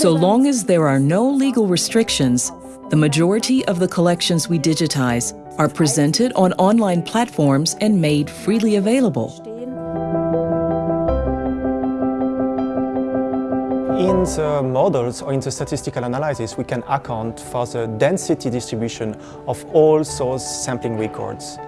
So long as there are no legal restrictions, the majority of the collections we digitize are presented on online platforms and made freely available. In the models or in the statistical analysis, we can account for the density distribution of all source sampling records.